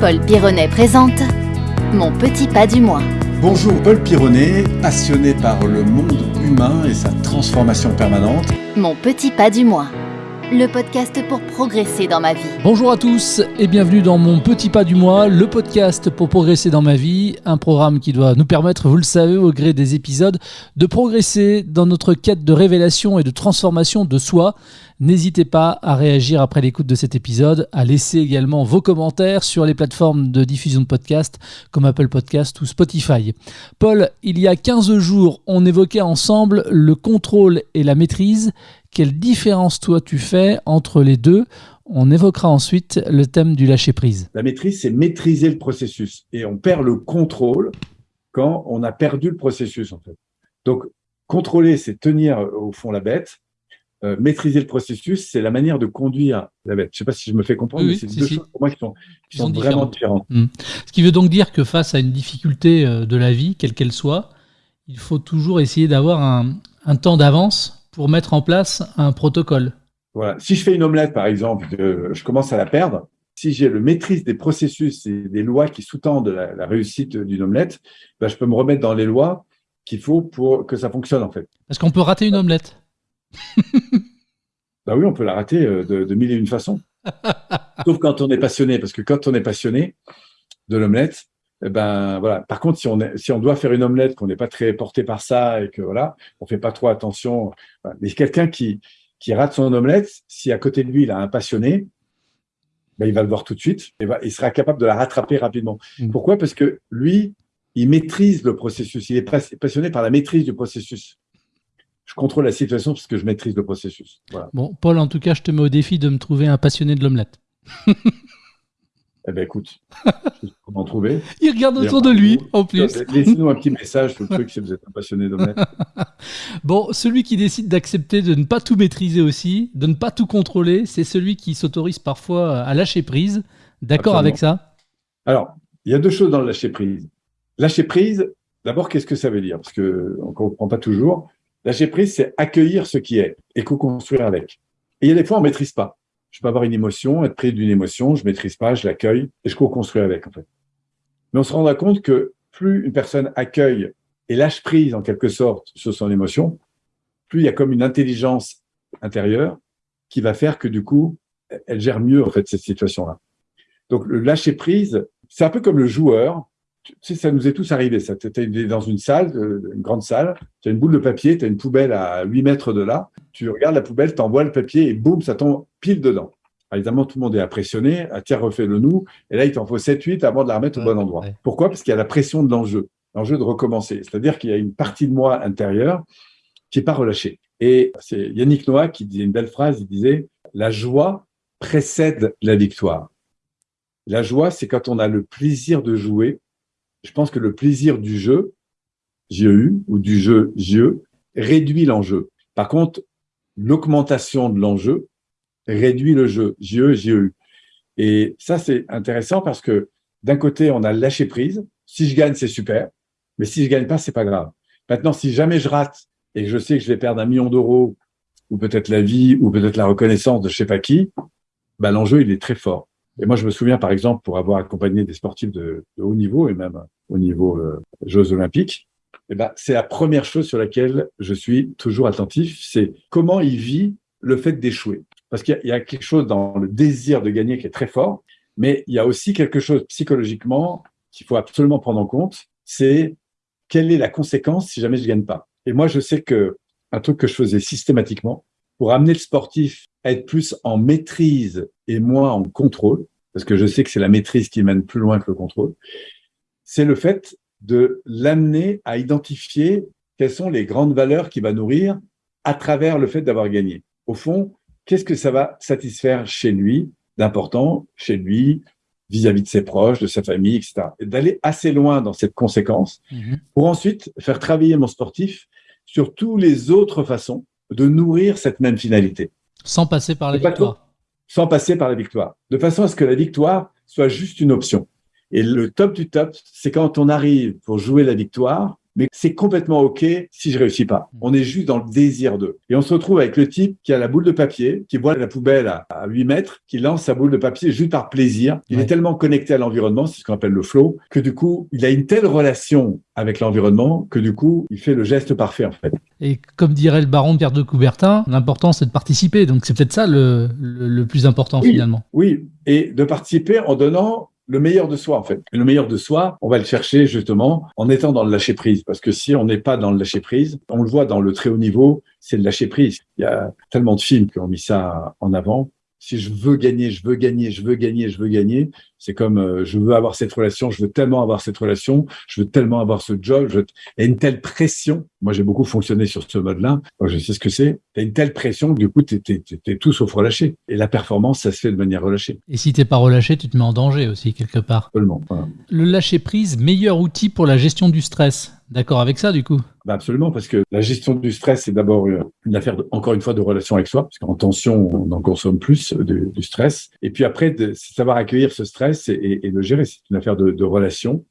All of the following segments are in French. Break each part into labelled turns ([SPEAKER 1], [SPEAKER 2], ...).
[SPEAKER 1] Paul Pironnet présente Mon petit pas du mois.
[SPEAKER 2] Bonjour Paul Pironnet, passionné par le monde humain et sa transformation permanente.
[SPEAKER 1] Mon petit pas du mois. Le podcast pour progresser dans ma vie.
[SPEAKER 3] Bonjour à tous et bienvenue dans Mon Petit Pas du Mois, le podcast pour progresser dans ma vie, un programme qui doit nous permettre, vous le savez, au gré des épisodes, de progresser dans notre quête de révélation et de transformation de soi. N'hésitez pas à réagir après l'écoute de cet épisode, à laisser également vos commentaires sur les plateformes de diffusion de podcasts comme Apple Podcast ou Spotify. Paul, il y a 15 jours, on évoquait ensemble le contrôle et la maîtrise. Quelle différence toi tu fais entre les deux? On évoquera ensuite le thème du lâcher-prise.
[SPEAKER 2] La maîtrise, c'est maîtriser le processus. Et on perd le contrôle quand on a perdu le processus, en fait. Donc, contrôler, c'est tenir au fond la bête. Euh, maîtriser le processus, c'est la manière de conduire la bête. Je ne sais pas si je me fais comprendre, mais c'est deux choses pour moi qui sont, vraiment différentes.
[SPEAKER 3] Hmm. Ce qui veut donc dire que face à une difficulté euh, de la vie, quelle qu'elle soit, il faut toujours essayer d'avoir un, temps d'avance pour mettre en place un protocole.
[SPEAKER 2] Voilà. Si je fais une omelette, par exemple, je commence à la perdre. Si j'ai le maîtrise des processus et des lois qui sous-tendent la, réussite d'une omelette, ben, je peux me remettre dans les lois qu'il faut pour que ça fonctionne en fait.
[SPEAKER 3] Est-ce qu'on peut rater une omelette
[SPEAKER 2] bah oui, on peut la rater euh, de, mille et une façons. Sauf quand on est passionné, parce que quand on est passionné de l'omelette, eh ben voilà. Par contre, si on, si on doit faire une omelette, qu'on n'est pas très porté par ça et que voilà, on fait pas trop attention. Mais quelqu'un qui, qui rate son omelette, si à côté de lui il a un passionné, ben, il va le voir tout de suite et il sera capable de la rattraper rapidement. Mmh. Pourquoi? Parce que lui, il maîtrise le processus. Il est passionné par la maîtrise du processus je contrôle la situation parce que je maîtrise le processus.
[SPEAKER 3] Bon, Paul, en tout cas, je te mets au défi de me trouver un passionné de l'omelette.
[SPEAKER 2] eh bien, écoute, comment trouver
[SPEAKER 3] Il regarde autour de lui, en plus.
[SPEAKER 2] Laissez-nous un petit message sur le truc si vous êtes un passionné d'omelette.
[SPEAKER 3] bon, celui qui décide d'accepter de ne pas tout maîtriser aussi, de ne pas tout contrôler, c'est celui qui s'autorise parfois à lâcher prise. D'accord avec ça?
[SPEAKER 2] Alors, il y a deux choses dans le lâcher prise. Lâcher prise, d'abord, qu'est-ce que ça veut dire? Parce qu'on ne comprend pas toujours. Lâcher prise, c'est accueillir ce qui est et co-construire avec. Et il y a des fois, on ne maîtrise pas. Je peux avoir une émotion, être pris d'une émotion, je ne maîtrise pas, je l'accueille et je co-construis avec, en fait. Mais on se rendra compte que plus une personne accueille et lâche prise, en quelque sorte, sur son émotion, plus il y a comme une intelligence intérieure qui va faire que, du coup, elle gère mieux, en fait, cette situation-là. Donc, le lâcher prise, c'est un peu comme le joueur tu sais, ça nous est tous arrivé. Ça, tu es dans une salle, euh, une grande salle, tu as une boule de papier, tu as une poubelle à 8 mètres de là, tu regardes la poubelle, tu envoies le papier et boum, ça tombe pile dedans. évidemment, tout le monde est impressionné, à tiers refait le nous, et là, il t'en faut 7-8 avant de la remettre au bon endroit. Pourquoi? Parce qu'il y a la pression de l'enjeu, l'enjeu de recommencer. C'est-à-dire qu'il y a une partie de moi intérieure qui n'est pas relâchée. Et c'est Yannick Noah qui disait une belle phrase, il disait « La joie précède la victoire ». La joie, c'est quand on a le plaisir de jouer je pense que le plaisir du jeu, JEU, ou du jeu JE, réduit l'enjeu. Par contre, l'augmentation de l'enjeu réduit le jeu, JE, JEU. Et ça, c'est intéressant parce que d'un côté, on a lâché prise. Si je gagne, c'est super. Mais si je gagne pas, c'est pas grave. Maintenant, si jamais je rate et que je sais que je vais perdre un million d'euros, ou peut-être la vie, ou peut-être la reconnaissance de je sais pas qui, ben, l'enjeu, il est très fort. Et moi, je me souviens, par exemple, pour avoir accompagné des sportifs de, haut niveau et même au niveau euh, Jeux olympiques, eh ben, c'est la première chose sur laquelle je suis toujours attentif, c'est comment il vit le fait d'échouer. Parce qu'il y, a quelque chose dans le désir de gagner qui est très fort, mais il y a aussi quelque chose psychologiquement qu'il faut absolument prendre en compte, c'est quelle est la conséquence si jamais je gagne pas. Et moi, je sais que un truc que je faisais systématiquement pour amener le sportif à être plus en maîtrise et moins en contrôle, parce que je sais que c'est la maîtrise qui mène plus loin que le contrôle, c'est le fait de l'amener à identifier quelles sont les grandes valeurs qu'il va nourrir à travers le fait d'avoir gagné. Au fond, qu'est-ce que ça va satisfaire chez lui d'important, chez lui, vis-à-vis de ses proches, de sa famille, etc. Et d'aller assez loin dans cette conséquence mhm. pour ensuite faire travailler mon sportif sur toutes les autres façons de nourrir cette même finalité.
[SPEAKER 3] Sans passer par la victoire.
[SPEAKER 2] Sans passer par la victoire. De façon à ce que la victoire soit juste une option. Et le top du top, c'est quand on arrive pour jouer la victoire, mais c'est complètement OK si je réussis pas. On est juste dans le désir d'eux. Et on se retrouve avec le type qui a la boule de papier, qui voit la poubelle à, 8 mètres, qui lance sa boule de papier juste par plaisir. Il est tellement connecté à l'environnement, c'est ce qu'on appelle le flow, que du coup, il a une telle relation avec l'environnement que du coup, il fait le geste parfait en fait.
[SPEAKER 3] Et comme dirait le baron Pierre de Coubertin, l'important c'est de participer. Donc c'est peut-être ça le, le, plus important finalement.
[SPEAKER 2] Oui, et de participer en donnant le meilleur de soi en fait. Et le meilleur de soi, on va le chercher justement en étant dans le lâcher prise. Parce que si on n'est pas dans le lâcher prise, on le voit dans le très haut niveau, c'est le lâcher prise. Il y a tellement de films qui ont mis ça en avant. Si je veux gagner, je veux gagner, je veux gagner, je veux gagner, c'est comme euh, je veux avoir cette relation, je veux tellement avoir cette relation, je veux tellement avoir ce job. Je... A une telle pression. Moi, j'ai beaucoup fonctionné sur ce mode-là. Je sais ce que c'est. Tu as une telle pression que du coup, tu es, tout sauf relâché. Et la performance, ça se fait de manière relâchée.
[SPEAKER 3] Et si tu pas relâché, tu te mets en danger aussi, quelque part.
[SPEAKER 2] Absolument.
[SPEAKER 3] Le lâcher-prise, meilleur outil pour la gestion du stress? D'accord avec ça, du coup?
[SPEAKER 2] Bah absolument, parce que la gestion du stress, c'est d'abord une affaire, encore une fois, de relation avec soi, parce qu'en tension, on en consomme plus du, stress. Et puis après, c'est savoir accueillir ce stress et, le gérer. C'est une affaire de relation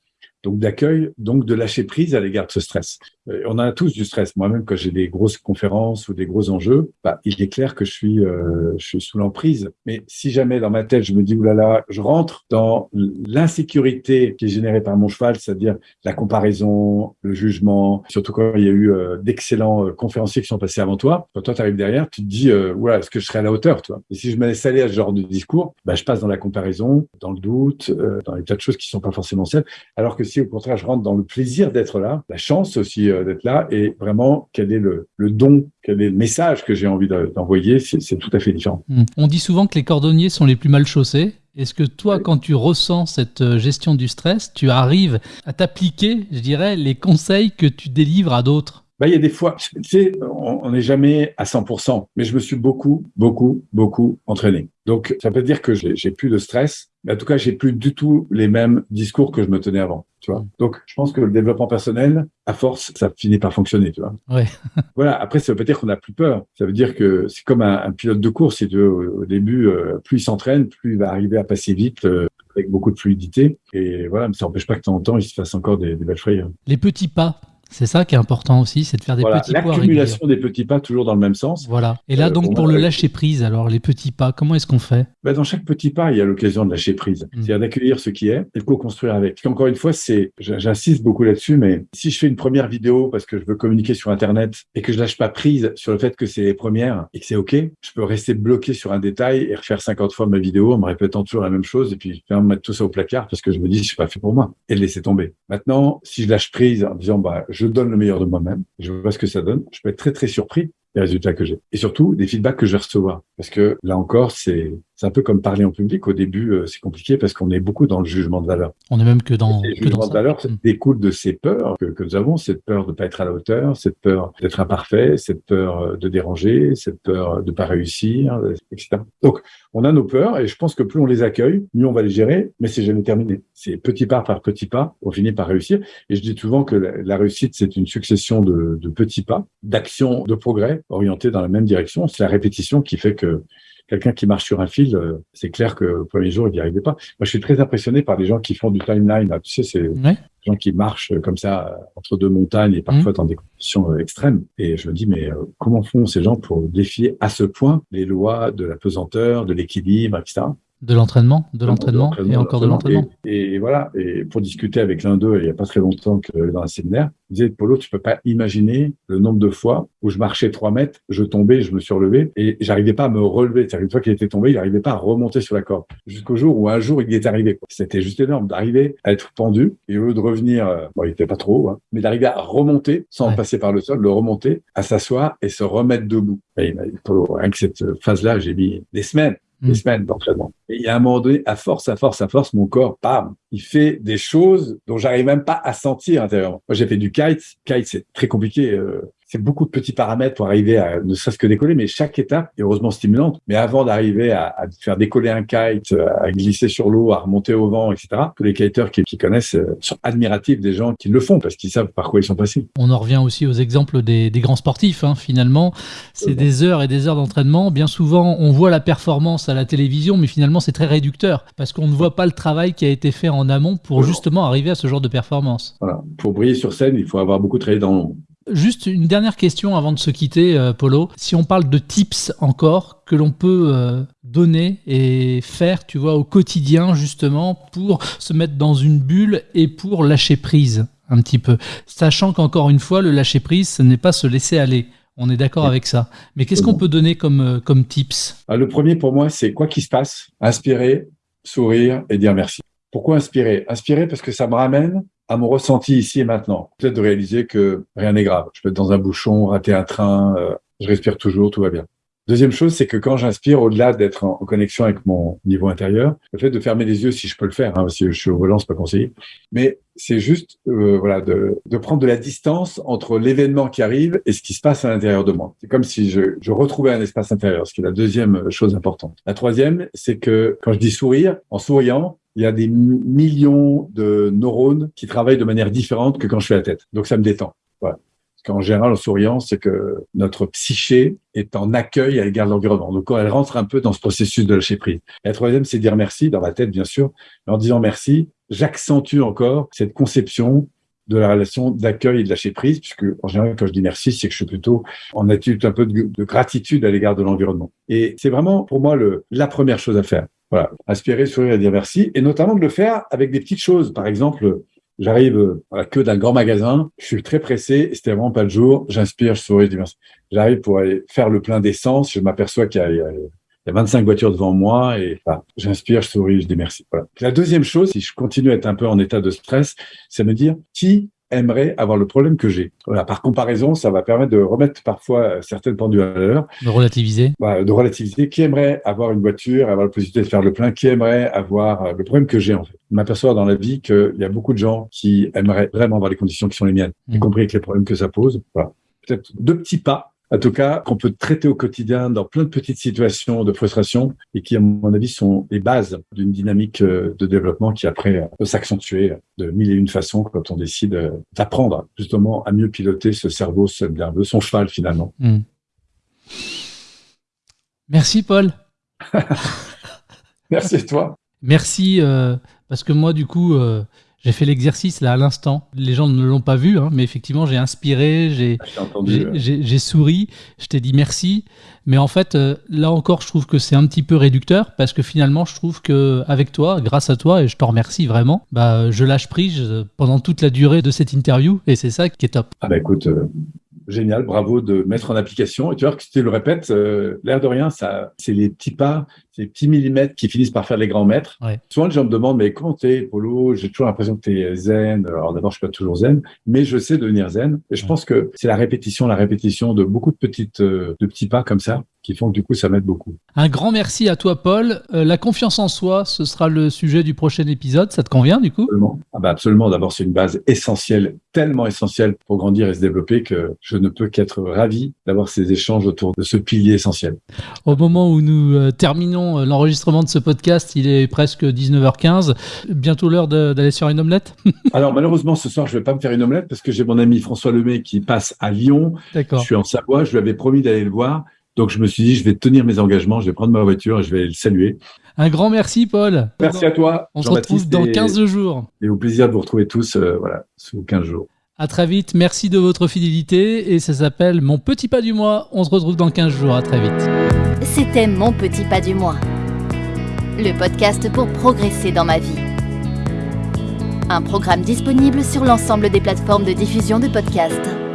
[SPEAKER 2] donc d'accueil, donc de lâcher prise à l'égard de ce stress. Euh, on a tous du stress. Moi-même, quand j'ai des grosses conférences ou des gros enjeux, bah, il est clair que je suis, euh, je suis sous l'emprise. Mais si jamais dans ma tête, je me dis, oulala, je rentre dans l'insécurité qui est générée par mon cheval, c'est-à-dire la comparaison, le jugement, surtout quand il y a eu euh, d'excellents conférenciers qui sont passés avant toi, quand toi tu arrives derrière, tu te dis, voilà, est-ce que je serai à la hauteur, toi? Et si je me laisse aller à ce genre de discours, bah, je passe dans la comparaison, dans le doute, dans des tas de choses qui sont pas forcément celles, alors que si au contraire je rentre dans le plaisir d'être là, la chance aussi euh, d'être là, et vraiment quel est le, don, quel est le message que j'ai envie d'envoyer, c'est tout à fait différent.
[SPEAKER 3] Hmm. On dit souvent que les cordonniers sont les plus mal chaussés. Est-ce que toi, quand tu ressens cette euh, gestion du stress, tu arrives à t'appliquer, je dirais, les conseils que tu délivres à d'autres?
[SPEAKER 2] Bah, il y a des fois, tu sais, on n'est jamais à 100%, mais je me suis beaucoup, beaucoup, beaucoup entraîné. Donc, ça peut dire que j'ai plus de stress, mais en tout cas, j'ai plus du tout les mêmes discours que je me tenais avant, tu vois. Donc, je pense que le développement personnel, à force, ça finit par fonctionner, tu vois.
[SPEAKER 3] Ouais.
[SPEAKER 2] voilà. Après, ça veut pas dire qu'on a plus peur. Ça veut dire que c'est comme un, pilote de course, si tu veux. Au, début, euh, plus il s'entraîne, plus il va arriver à passer vite. Euh, avec beaucoup de fluidité. Et voilà, mais ça n'empêche pas que de temps en temps, il se fasse encore des, des belles frayeurs.
[SPEAKER 3] Les petits pas, c'est ça qui est important aussi, c'est de faire des petits
[SPEAKER 2] pas. L'accumulation des petits pas, toujours dans le même sens.
[SPEAKER 3] Voilà. Et là, euh, donc, pour le lâcher prise, alors, les petits pas, comment est-ce qu'on fait?
[SPEAKER 2] Ben, Dans chaque petit pas, il y a l'occasion de lâcher prise. Mm. C'est-à-dire d'accueillir ce qui est et de co-construire avec. Parce qu'encore une fois, c'est, j'insiste beaucoup là-dessus, mais si je fais une première vidéo parce que je veux communiquer sur Internet et que je lâche pas prise sur le fait que c'est les premières et que c'est OK, je peux rester bloqué sur un détail et refaire 50 fois ma vidéo en me répétant toujours la même chose et puis mettre tout ça au placard parce que je me dis, je suis pas fait pour moi et le laisser tomber. Maintenant, si je lâche prise en disant, bah, je donne le meilleur de moi, même Je vois ce que ça donne. Je peux être très, très surpris des résultats que j'ai. Et surtout, des feedbacks que je vais recevoir. Parce que là encore, c'est c'est un peu comme parler en public. Au début, euh, c'est compliqué parce qu'on est beaucoup dans le jugement de valeur.
[SPEAKER 3] On est même que dans
[SPEAKER 2] le jugement de valeur ça mm. découle de ces peurs que, que, nous avons, cette peur de ne pas être à la hauteur, cette peur d'être imparfait, cette peur euh, de déranger, cette peur de ne pas réussir, etc. Donc, on a nos peurs et je pense que plus on les accueille, mieux on va les gérer, mais c'est jamais terminé. C'est petit pas par petit pas, on finit par réussir. Et je dis souvent que la, réussite, c'est une succession de, de petits pas, d'actions de progrès orientés dans la même direction. C'est la répétition qui fait que quelqu'un qui marche sur un fil, euh, c'est clair que le premier jour, il n'y arrivait pas. Moi, je suis très impressionné par des gens qui font du timeline. Tu sais, c'est des gens qui marchent comme ça euh, entre deux montagnes et parfois mmh. dans des conditions euh, extrêmes. Et je me dis, mais comment font ces gens pour défier à ce point les lois de la pesanteur, de l'équilibre, etc.
[SPEAKER 3] De l'entraînement, de l'entraînement et encore de l'entraînement.
[SPEAKER 2] Et, voilà, et pour discuter avec l'un d'eux, il n'y a pas très longtemps que dans un séminaire, il disait, Polo, tu peux pas imaginer le nombre de fois où je marchais trois mètres, je tombais, je me suis relevé et j'arrivais pas à me relever. C'est-à-dire une fois qu'il était tombé, il n'arrivait pas à remonter sur la corde. Jusqu'au jour où un jour il y est arrivé. C'était juste énorme d'arriver à être pendu et au lieu de revenir, euh, bon, il était pas trop, hein, mais d'arriver à remonter sans passer par le sol, le remonter, à s'asseoir et se remettre debout. Et il m'a dit, Polo, rien que cette phase-là, j'ai mis des semaines des mm. semaines d'entraînement. Et il y a un moment donné, à force, à force, à force, mon corps, bam, il fait des choses dont j'arrive même pas à sentir intérieurement. Moi, j'ai fait du kite. Kite, c'est très compliqué. Euh, c'est beaucoup de petits paramètres pour arriver à ne serait-ce que décoller, mais chaque étape est heureusement stimulante. Mais avant d'arriver à, à, faire décoller un kite, à glisser sur l'eau, à remonter au vent, etc., tous les kiteurs qui, qui, connaissent euh, sont admiratifs des gens qui le font parce qu'ils savent par quoi ils sont passés.
[SPEAKER 3] On en revient aussi aux exemples des, des grands sportifs. Hein, finalement, c'est des heures et des heures d'entraînement. Bien souvent, on voit la performance à la télévision, mais finalement, c'est très réducteur parce qu'on ne voit pas le travail qui a été fait en amont pour justement arriver à ce genre de performance.
[SPEAKER 2] Voilà. Pour briller sur scène, il faut avoir beaucoup travaillé dans l'ombre.
[SPEAKER 3] Juste une dernière question avant de se quitter, euh, Polo. Si on parle de tips encore que l'on peut euh, donner et faire, tu vois, au quotidien justement pour se mettre dans une bulle et pour lâcher prise un petit peu, sachant qu'encore une fois, le lâcher prise, ce n'est pas se laisser aller. On est d'accord avec ça. Mais qu'est-ce qu'on peut donner comme, euh, comme tips?
[SPEAKER 2] Ah, Le premier pour moi, c'est quoi qu'il se passe, inspirer, sourire et dire merci. Pourquoi inspirer? Inspirer parce que ça me ramène à mon ressenti ici et maintenant. Peut-être de réaliser que rien n'est grave. Je peux être dans un bouchon, rater un train, euh, je respire toujours, tout va bien. Deuxième chose, c'est que quand j'inspire, au-delà d'être en, connexion avec mon niveau intérieur, le fait de fermer les yeux, si je peux le faire, hein, parce que je suis au volant, c'est pas conseillé, mais c'est juste, euh, voilà, de, de, prendre de la distance entre l'événement qui arrive et ce qui se passe à l'intérieur de moi. C'est comme si je, je retrouvais un espace intérieur, ce qui est la deuxième chose importante. La troisième, c'est que quand je dis sourire, en souriant, il y a des millions de neurones qui travaillent de manière différente que quand je fais la tête. Donc ça me détend. Voilà. Général, en souriant, c'est que notre psyché est en accueil à l'égard de l'environnement. Donc elle rentre un peu dans ce processus de lâcher prise. Et la troisième, c'est dire merci dans la tête, bien sûr. Mais en disant merci, j'accentue encore cette conception de la relation d'accueil et de lâcher prise, puisque en général, quand je dis merci, c'est que je suis plutôt en attitude un peu de, de gratitude à l'égard de l'environnement. Et c'est vraiment pour moi la première chose à faire. Voilà, inspirer, sourire et dire merci, et notamment de le faire avec des petites choses. Par exemple, j'arrive à la queue d'un grand magasin, je suis très pressé, c'était vraiment pas le jour, j'inspire, je souris, je dis merci. J'arrive pour aller faire le plein d'essence, je m'aperçois qu'il y, a 25 voitures devant moi, et j'inspire, je souris, je dis merci. La deuxième chose, si je continue à être un peu en état de stress, c'est me dire qui aimerait avoir le problème que j'ai. Voilà, par comparaison, ça va permettre de remettre parfois certaines pendules à l'heure.
[SPEAKER 3] De relativiser.
[SPEAKER 2] Voilà, de relativiser. Qui aimerait avoir une voiture, avoir la possibilité de faire le plein? Qui aimerait avoir le problème que j'ai en fait? M'aperçois dans la vie qu'il y a beaucoup de gens qui aimeraient vraiment avoir les conditions qui sont les miennes, mmh. y compris avec les problèmes que ça pose. Voilà. Peut-être deux petits pas en tout cas, qu'on peut traiter au quotidien dans plein de petites situations de frustration et qui, à mon avis, sont les bases d'une dynamique euh, de développement qui après peut s'accentuer de mille et une façons quand on décide euh, d'apprendre justement à mieux piloter ce cerveau, ce nerveux, son cheval finalement.
[SPEAKER 3] Mmh. Merci Paul.
[SPEAKER 2] Merci à toi.
[SPEAKER 3] Merci euh, parce que moi du coup euh, j'ai fait l'exercice là à l'instant. Les gens ne l'ont pas vu, hein, mais effectivement, j'ai inspiré, j'ai
[SPEAKER 2] ouais.
[SPEAKER 3] souri, je t'ai dit merci. Mais en fait, euh, là encore, je trouve que c'est un petit peu réducteur parce que finalement, je trouve que avec toi, grâce à toi, et je t'en remercie vraiment, bah, je lâche prise pendant toute la durée de cette interview et c'est ça qui est top.
[SPEAKER 2] Ah bah écoute, euh, génial, bravo de mettre en application. Et tu vois que si tu le répètes, euh, l'air de rien, ça, c'est les petits pas, ces petits millimètres qui finissent par faire les grands.
[SPEAKER 3] Ouais.
[SPEAKER 2] Souvent, les gens me demandent, mais comment t'es, Polo? J'ai toujours l'impression que t'es zen. Alors d'abord, je suis pas toujours zen, mais je sais devenir zen. Et je
[SPEAKER 3] Ouais.
[SPEAKER 2] pense que c'est la répétition, la répétition de beaucoup de petites, euh, de petits pas comme ça, qui font que du coup, ça m'aide beaucoup.
[SPEAKER 3] Un grand merci à toi, Paul. Euh, la confiance en soi, ce sera le sujet du prochain épisode. Ça te convient du coup?
[SPEAKER 2] Absolument. Ah bah absolument. D'abord, c'est une base essentielle, tellement essentielle pour grandir et se développer que je ne peux qu'être ravi d'avoir ces échanges autour de ce pilier essentiel.
[SPEAKER 3] Au moment où nous euh, terminons euh, l'enregistrement de ce podcast, il est presque 19h15. Bientôt l'heure d'aller sur une omelette
[SPEAKER 2] Alors malheureusement, ce soir, je vais pas me faire une omelette parce que j'ai mon ami François Lemay qui passe à Lyon. Je suis en Savoie. Je lui avais promis d'aller le voir. Donc je me suis dit, je vais tenir mes engagements. Je vais prendre ma voiture et je vais le saluer.
[SPEAKER 3] Un grand merci, Paul.
[SPEAKER 2] Merci à toi.
[SPEAKER 3] On se retrouve dans
[SPEAKER 2] et-
[SPEAKER 3] 15 jours.
[SPEAKER 2] Et au plaisir de vous retrouver tous, euh, voilà, sous 15 jours.
[SPEAKER 3] À très vite. Merci de votre fidélité. Et ça s'appelle Mon petit pas du mois. On se retrouve dans 15 jours. À très vite.
[SPEAKER 1] C'était Mon Petit Pas du Mois, le podcast pour progresser dans ma vie. Un programme disponible sur l'ensemble des plateformes de diffusion de podcasts.